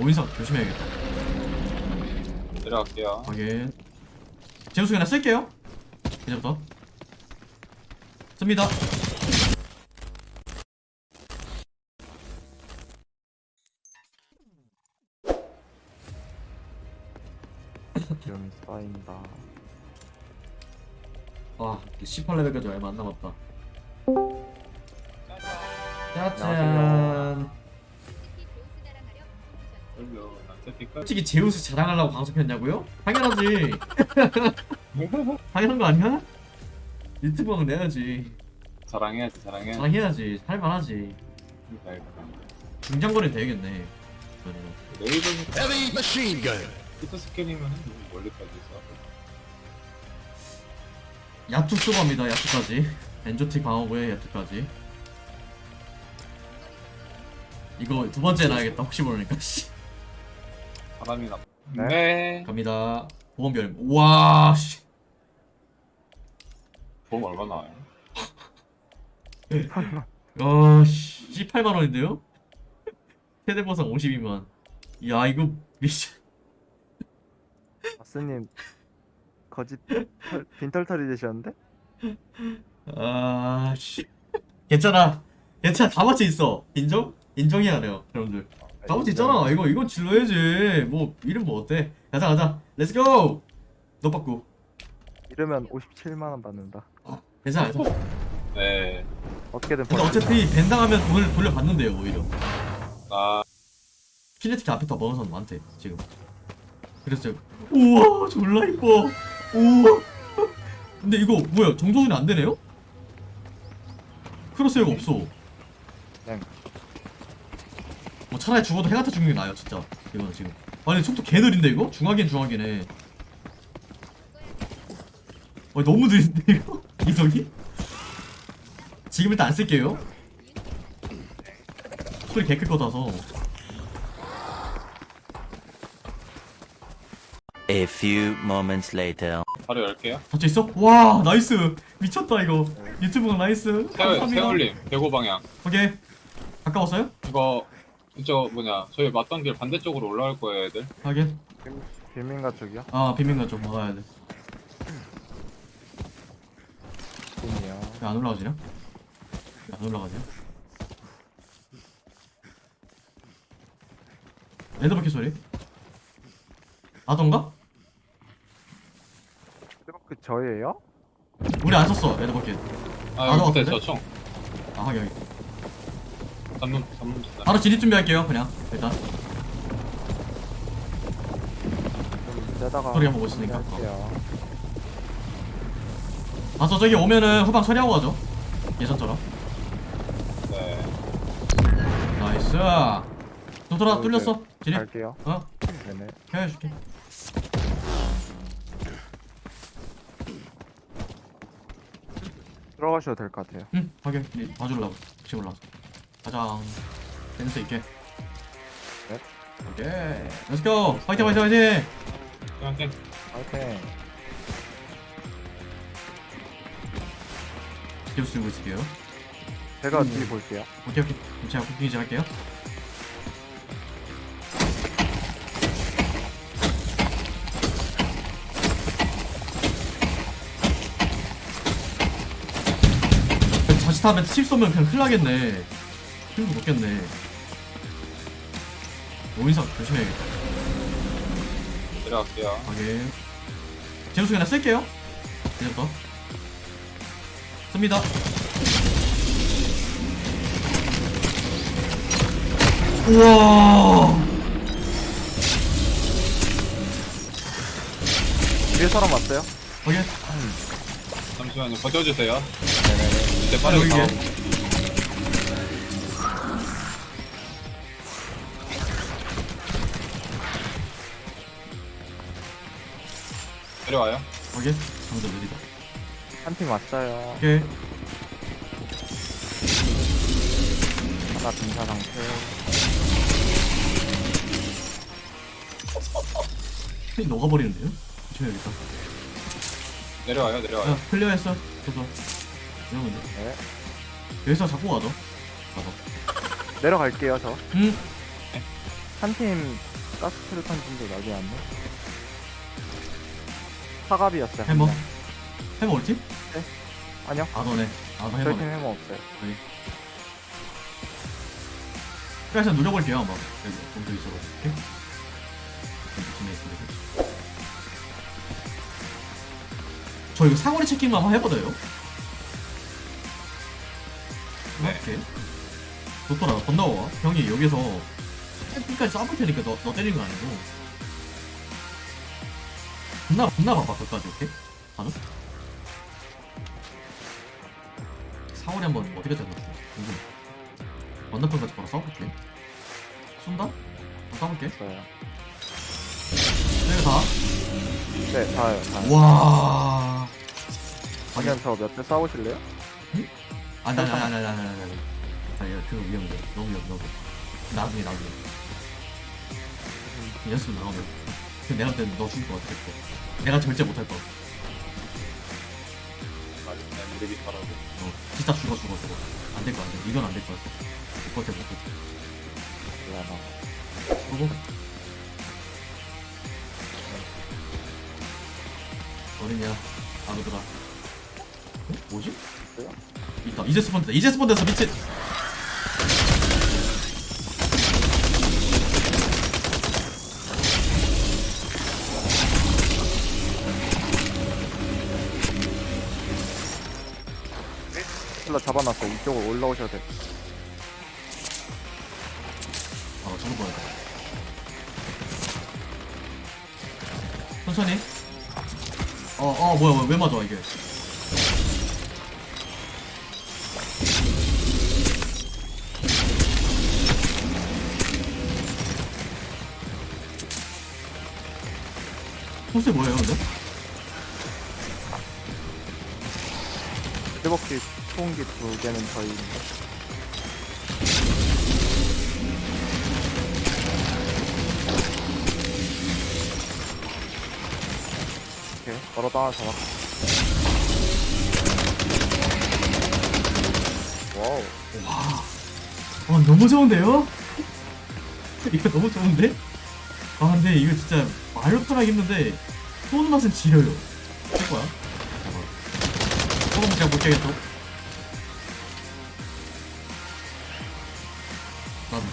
오인석 조심해야겠다. 내려갈게요. 확인. 제우스 그냥 쓸게요. 이제부터. 씁니다. 좀 쌓인다. 와 18레벨까지 얼마 안 남았다. 짜잔 솔직히 제우스 자랑하려고 방송 켰냐고요? 당연하지 당연한 거 아니야? 유튜브는 내야지 자랑해야지 자랑해. 자랑해야지 할만하지 중장거리 되겠네 그러면. 레이더는 Heavy machine gun. 히트 스캔이면 멀리까지 있어. 야투 합니다 야투까지 엔조틱 방어구에 야투까지 이거 두 번째 놔야겠다 혹시 모르니까 씨. 바람이 나. 네. 네. 갑니다 보험별 우와 씨. 보험 얼마 나와요? 어, 씨, 18만 원인데요? 최대 보상 52만. 야, 이거 미쳐. 아스님 거짓 털- 빈털털이 되셨는데? 아, 씨. 괜찮아. 괜찮아. 다 맞춰 있어. 인정? 인정해야 돼요, 여러분들. 다 맞춰 있잖아. 이거, 이건 질러야지. 뭐, 이름 뭐 어때? 가자, 가자. Let's go! 너 받고. 이러면 57만 원 받는다. 괜찮아, 괜찮아. 네. 어떻게든 근데 벌. 어차피 ban 당하면 돈을 돌려받는데요, 오히려. 나 키네틱 앞에 더 먹은 사람 많대, 지금. 그래서, 우와, 졸라 이뻐. 우와. 근데 이거, 뭐야, 정조준이 안 되네요? 크로스웨어가 없어. 네. 뭐 차라리 죽어도 해같아 죽는 게 나아요, 진짜. 이거는 지금. 아니, 속도 개 느린데, 이거? 중하긴 중하긴해. 어, 너무 느린데, 이거? 이석이? 지금 일단 안 쓸게요. 소리 개클 거다서. A few moments later. 바로 열게요. 닫혀 있어? 와 나이스 미쳤다 이거 유튜브가 나이스 세 감사합니다 세울림 대고 방향. 오케이 가까웠어요? 이거 이저 뭐냐 저희 맞던 길 반대쪽으로 올라갈 거예요 애들. 확인 빌민가 쪽이요? 아 비밀가 좀 막아야 돼왜 빈이요. 안 올라가지냐? 왜 안 올라가지? 레드버킷 소리 아던가? 그 저예요? 우리 안 썼어 레드버킷 아 아, 여기 밑에 그래? 저 총. 아 확인 확인 잡는 짓다. 바로 진입 준비할게요 그냥 일단 소리 한번 못 쓰니까. 할게요. 봐서 저기 오면은 후방 처리하고 가죠 예전처럼 네. Nice 도돌아 어, 뚫렸어 진입 갈게요. 어 네네. 해줄게 들어가셔도 될 것 같아요. 응, 확인. 예, 봐주려고. 혹시 몰라서. 가장 센스 있게. 네. 오케이. Let's go! 화이팅, 화이팅, 화이팅! 그냥 파이팅. 기어 쓰고 있을게요. 제가 음. 뒤 볼게요. 오케이, 오케이. 그럼 제가 cooking 할게요. 자칫하면 칩 쏘면 그냥 큰일 나겠네. 힘도 못겠네. 오인석 조심해야겠다. 내려갈게요. 확인. 제우스 그냥 쓸게요. 이제부터. 씁니다. 우와. 뒤에 사람 왔어요? 확인. 잠시만요. 버텨주세요. 네네네. 이제 빠르게 여 내려와요. 확인. 방금 느리다. 한 팀 왔어요. 오케이. 하나 빈사 상태. 스크린 녹아버리는데요? 조심해야겠다. 내려와요. 내려와요. 야, 클리어했어. 저도. 이러면 돼. 네. 여기서 잡고 가죠. 가서. 내려갈게요 저. 응. 한 팀 가스 트루탄 팀도 나지 않네. 사갑이었어요. 한 해머? 명. 해머 우리 팀? 아니요. 아 너네 아너 저희 팀 해머 없어요. 그래서 노려볼게요 한번 여기 오케이 팀에 있으면 저 이거 사거리 체킹만 한번 해봐도요? 네. 오케이 좋더라 건너와 형이 여기서 템핑까지 쏴볼 테니까 너, 너 때리는 거 아니고 겁나 겁나 봐봐 끝까지 오케이? 가능? 사거리 한번 어떻게 잡았어 궁금해 건너편까지 바로 싸워볼게 쏜다? 한번 싸볼게 있어요. 내가 다 네, 다요. 다. 와. 아니면 저몇 대 싸우실래요? 아니 아니 아니 아니 아니 아니 아니. 아니 그거 위험해. 너무 위험 너무. 나중에 나중에. 이 녀석 나오면. 그 내가 볼때 너 죽을 것 같아. 내가 절제 못할 그냥 우리 비타라고 어, 진짜 죽어 죽어 죽어. 안 될 거 같아. 이건 안될것 같아. 못 버텨 못 버텨. 미안하. 그리고 어딨냐? 아무더라. 어? 뭐지? 뭐야? 있다. 이제 스폰 됐다. 이제 스폰 됐어 미친. 잡아놨어요. 이쪽으로 올라오셔도 돼. 아, 죽을 뻔했다. 천천히. 어, 어, 뭐야, 뭐야, 왜 맞아, 이게. 소스 뭐예요, 근데? 뜨겁기 소음기 두 개는 저희. 오케이. 걸어 하나 잡았. 와우. 와, 와 너무 좋은데요? 이거 너무 좋은데? 아 근데 이거 진짜 말로 표현하기 힘든데 쏘는 맛은 지려요? 잠깐만 조금 제가 볼게겠죠?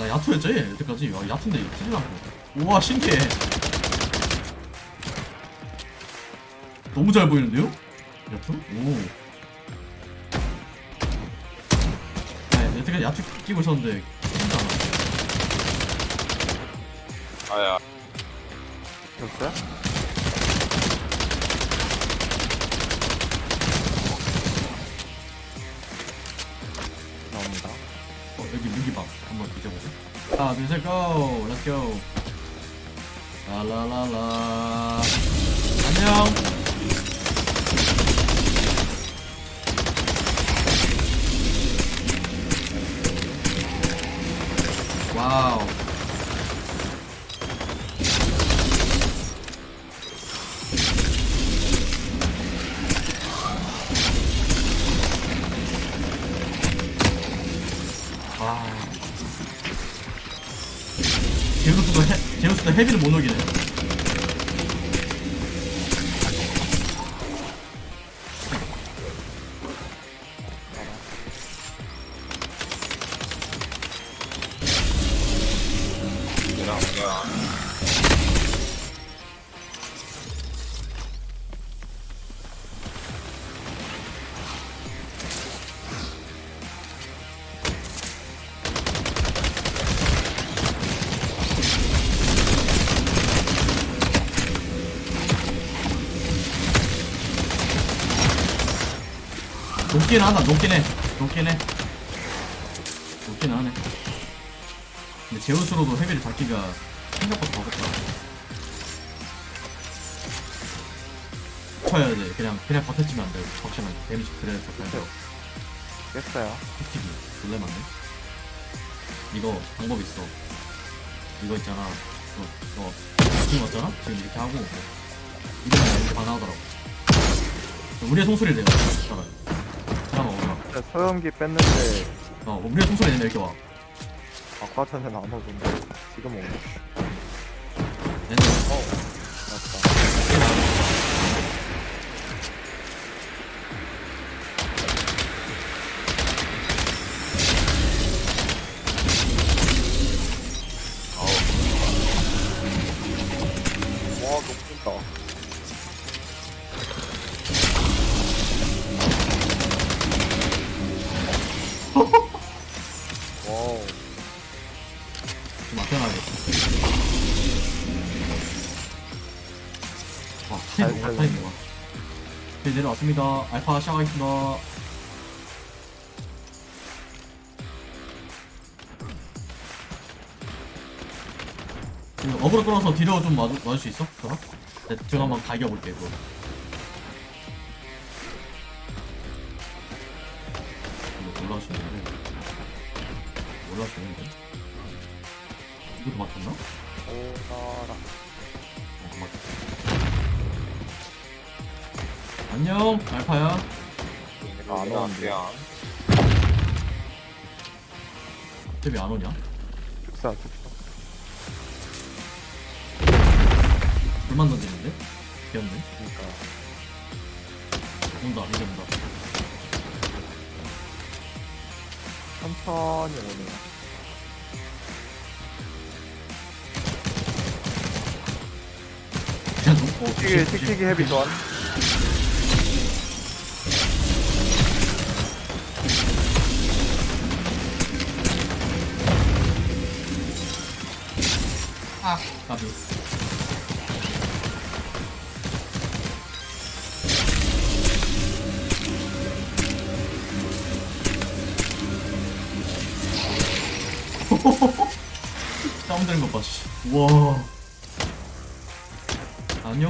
야투였지? 여태까지 아, 야투인데 이거 틀리나 우와 신기해 너무 잘 보이는데요? 야투? 오 네, 여태까지 야투 끼고 있었는데 안 아야 됐어요? 자. 셋, 고! 고! 라라라라. 안녕! 와우. 제우스도 해, 제우스도 헤비를 못 녹이네. 녹긴 하다, 녹긴 해. 녹긴 해. 녹긴 하네. 근데 제우스로도 헤비를 잡기가 생각보다 어렵다. 쳐야 돼. 그냥, 그냥 버텨주면 안 돼. 적시면 데미지 그래야 돼. 깼어요. 틱틱이 졸래 맞네 이거 방법 있어 이거 있잖아 이거 이거 지금 왔잖아? 지금 이렇게 하고 이거 그냥 이렇게 반하더라고 우리의 송소리를 내가 네, 소염기 뺐는데 어 우리의 송소리 내면 이렇게 와 아까 안 오던데. 지금 오네. 타임 살렸네. 뭐가. 네, 내려왔습니다. 알파 시작하겠습니다. 이거 어그로 끌어서 뒤로 좀 와줄, 와줄 수 있어? 저가? 네, 제가 한번 갈겨볼게, 이거. 이거 올라오시는데. 올라오시는데. 이것도 맞췄나? 오나라. 어, 맞췄어. 안녕, 알파야. 아, 안 오는데. 쟤왜 안 오냐? 축사, 축사. 불만 던지는데? 귀엽네. 그니까. 온다, 이제 온다. 천천히 오네요. 그냥 놓고. 틱틱이, 틱틱이 헤비 전. 아, 까비. 다운되는 것 봐, 씨. 우와. 안녕?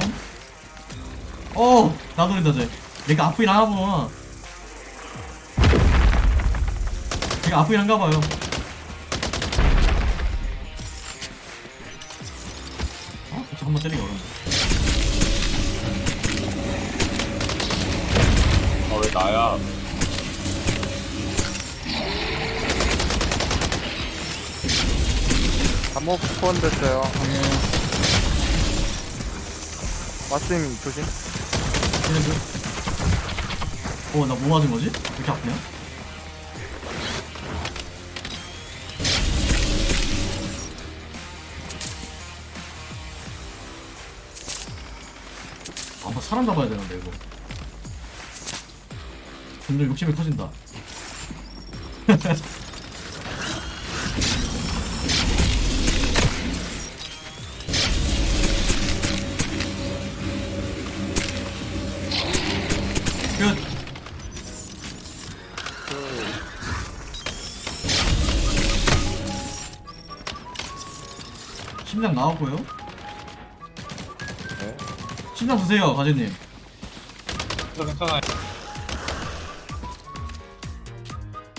어! 나도 된다, 쟤. 내가 아프긴 하나 보구나. 제가 아프긴 한가 봐요. 한번 때리기 어렵네. 아왜 나야? 감옥 스폰 됐어요. 마스님 조심. 얘네들. 어, 나뭐 맞은 거지? 왜 이렇게 아프냐? 사람 잡아야 되는데, 이거. 점점 욕심이 커진다. 끝! 심장 나왔고요. 네. 심장 드세요, 가재님. 저 괜찮아요.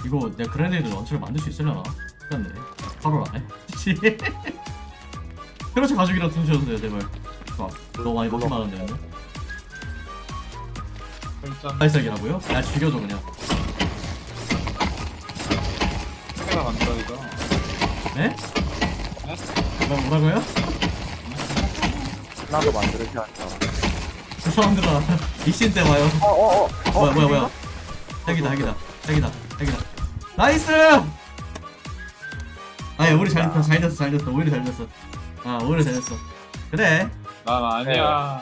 이거 내가 그레네이드 런처를 만들 수 있으려나? 끝났네. 바로 안 해. 그렇지 가죽이라도 드셔주세요, 제발. 아, 너무 많이 먹기 많은데, 발색이라고요? 야, 죽여줘, 그냥. 해가 간다 이거. 에? 뭐, 뭐라고요? 나도 만들지 않자. 그 사람들아, 이신 때 와요. 어, 어, 어. 어, 뭐야, 뭐야, 뭐야. 핵이다, 핵이다, 핵이다, 핵이다. Nice! 아니, 우리 잘 됐어, 잘 됐어, 잘 됐어. 오히려 잘 됐어. 아, 오히려 잘 됐어. 그래. 난 아니야. 아,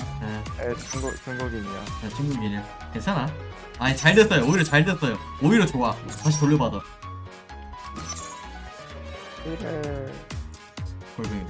에, 중국, 중국인이야. 야, 중국인이야. 괜찮아. 아니, 잘 됐어요. 오히려 잘 됐어요. 오히려 좋아. 다시 돌려받아. 그래. 골뱅이.